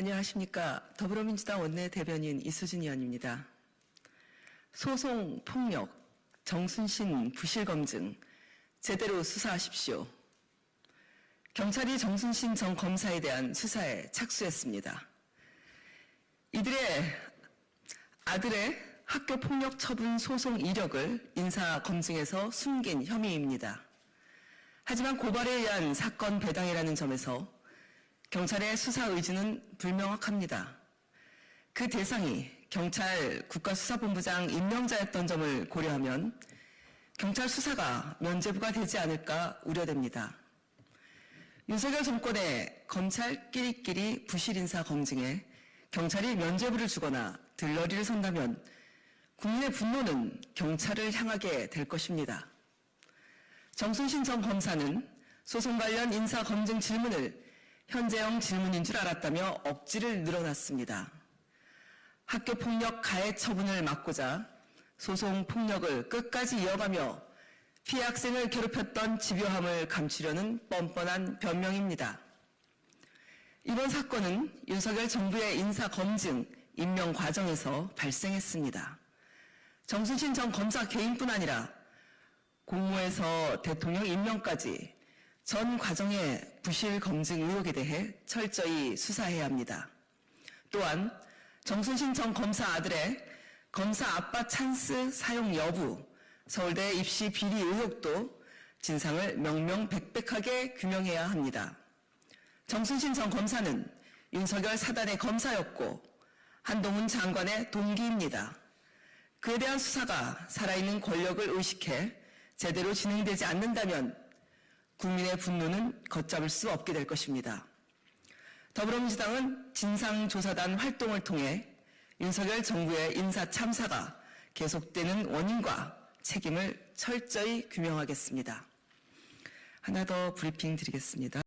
안녕하십니까. 더불어민주당 원내대변인 이수진 의원입니다. 소송, 폭력, 정순신 부실 검증 제대로 수사하십시오. 경찰이 정순신 전 검사에 대한 수사에 착수했습니다. 이들의 아들의 학교 폭력 처분 소송 이력을 인사 검증에서 숨긴 혐의입니다. 하지만 고발에 의한 사건 배당이라는 점에서 경찰의 수사 의지는 불명확합니다. 그 대상이 경찰 국가수사본부장 임명자였던 점을 고려하면 경찰 수사가 면제부가 되지 않을까 우려됩니다. 윤석열 정권의 검찰끼리끼리 부실 인사 검증에 경찰이 면제부를 주거나 들러리를 선다면 국민의 분노는 경찰을 향하게 될 것입니다. 정순신 전 검사는 소송 관련 인사 검증 질문을 현재형 질문인 줄 알았다며 억지를 늘어놨습니다. 학교 폭력 가해 처분을 막고자 소송 폭력을 끝까지 이어가며 피해 학생을 괴롭혔던 집요함을 감추려는 뻔뻔한 변명입니다. 이번 사건은 윤석열 정부의 인사 검증, 임명 과정에서 발생했습니다. 정순신 전 검사 개인뿐 아니라 공모에서 대통령 임명까지 전 과정의 부실 검증 의혹에 대해 철저히 수사해야 합니다. 또한 정순신 전 검사 아들의 검사 아빠 찬스 사용 여부, 서울대 입시 비리 의혹도 진상을 명명백백하게 규명해야 합니다. 정순신 전 검사는 윤석열 사단의 검사였고 한동훈 장관의 동기입니다. 그에 대한 수사가 살아있는 권력을 의식해 제대로 진행되지 않는다면 국민의 분노는 걷잡을 수 없게 될 것입니다. 더불어민주당은 진상조사단 활동을 통해 윤석열 정부의 인사 참사가 계속되는 원인과 책임을 철저히 규명하겠습니다. 하나 더 브리핑 드리겠습니다.